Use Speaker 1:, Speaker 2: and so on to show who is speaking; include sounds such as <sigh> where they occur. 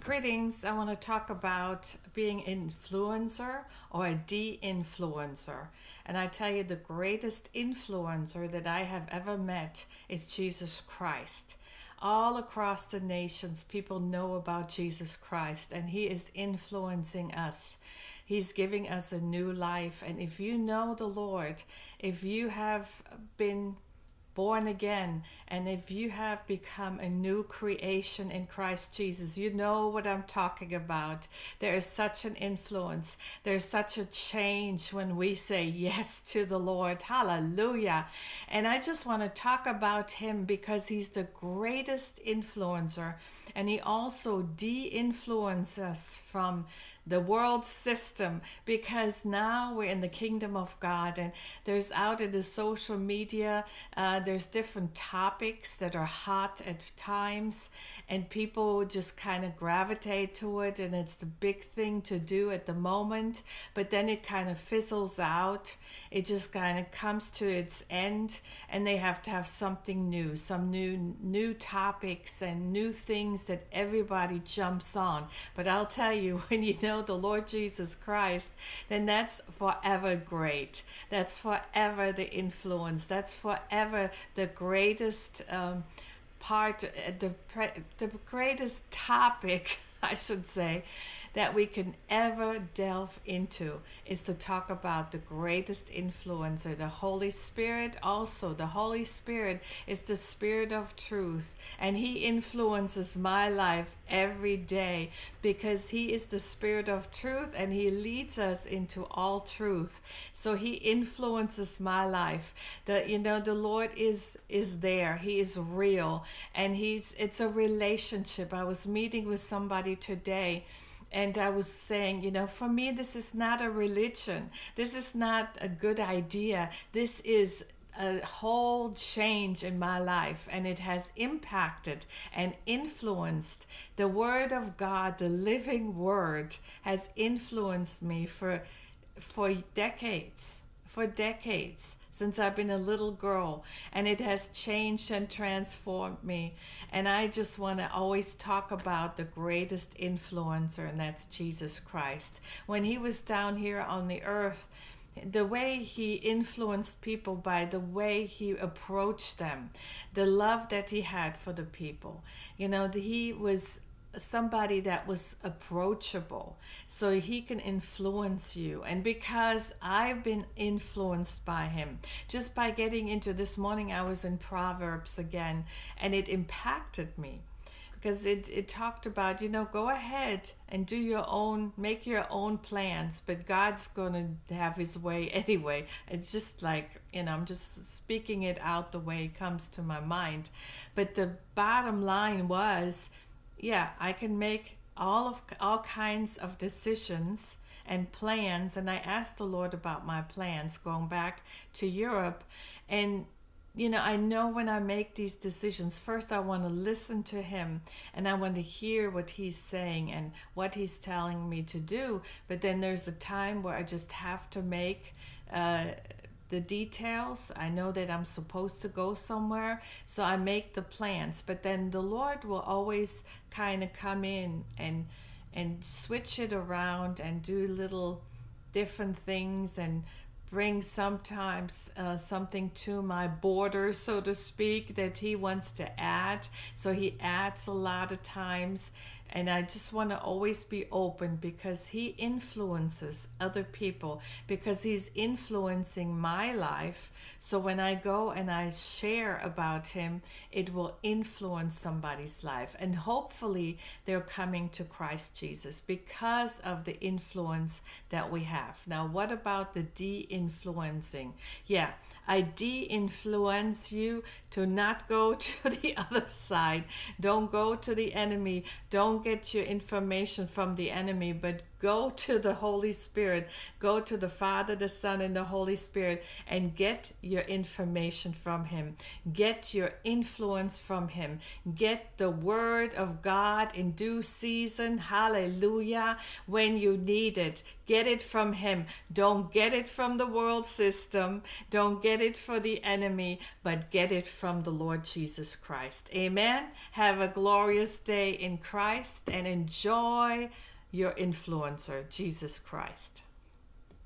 Speaker 1: Greetings. I want to talk about being influencer or a de-influencer. And I tell you the greatest influencer that I have ever met is Jesus Christ. All across the nations, people know about Jesus Christ and he is influencing us. He's giving us a new life. And if you know the Lord, if you have been born again. And if you have become a new creation in Christ Jesus you know what I'm talking about. There is such an influence. There's such a change when we say yes to the Lord. Hallelujah. And I just want to talk about him because he's the greatest influencer. And he also de-influences us from the world system because now we're in the kingdom of God and there's out in the social media uh, there's different topics that are hot at times and people just kind of gravitate to it and it's the big thing to do at the moment but then it kind of fizzles out. It just kind of comes to its end and they have to have something new some new new topics and new things that everybody jumps on. But I'll tell you <laughs> when you know the Lord Jesus Christ then that's forever great. That's forever the influence. That's forever the greatest um, part, uh, the, the greatest topic, <laughs> I should say, that we can ever delve into is to talk about the greatest influencer, the Holy Spirit. Also, the Holy Spirit is the Spirit of truth, and He influences my life every day because He is the Spirit of truth and He leads us into all truth. So He influences my life. The you know the Lord is is there. He is real, and He's it's a relationship. I was meeting with somebody today and I was saying, you know, for me, this is not a religion. This is not a good idea. This is a whole change in my life and it has impacted and influenced the word of God the living word has influenced me for for decades for decades since I've been a little girl and it has changed and transformed me. And I just want to always talk about the greatest influencer, and that's Jesus Christ. When he was down here on the earth, the way he influenced people by the way he approached them, the love that he had for the people. You know, he was somebody that was approachable so he can influence you. And because I've been influenced by him just by getting into this morning I was in Proverbs again and it impacted me. Because it, it talked about you know go ahead and do your own make your own plans but God's to have his way <laughs> anyway. It's just like you know I'm just speaking it out the way it comes to my mind. But the bottom line was yeah, I can make all of all kinds of decisions and plans and I asked the Lord about my plans going back to Europe. And you know I know when I make these decisions first I want to listen to him and I want to hear what he's saying and what he's telling me to do. But then there's a time where I just have to make uh, the details. I know that I'm supposed to go somewhere, so I make the plans. But then the Lord will always kind of come in and and switch it around and do little different things and bring sometimes uh, something to my border, so to speak, that he wants to add. So he adds a lot of times and I just want to always be open because he influences other people because he's influencing my life. So when I go and I share about him, it will influence somebody's life. And hopefully they're coming to Christ Jesus because of the influence that we have. Now, what about the de influencing? Yeah, I de influence you to not go <laughs> to the other side. Don't go to the enemy. Don't get your information from the enemy, but Go to the Holy Spirit. Go to the Father, the Son, and the Holy Spirit and get your information from Him. Get your influence from Him. Get the Word of God in due season. Hallelujah. When you need it, get it from Him. Don't get it from the world system. Don't get it for the enemy, but get it from the Lord Jesus Christ. Amen. Have a glorious day in Christ and enjoy your influencer, Jesus Christ.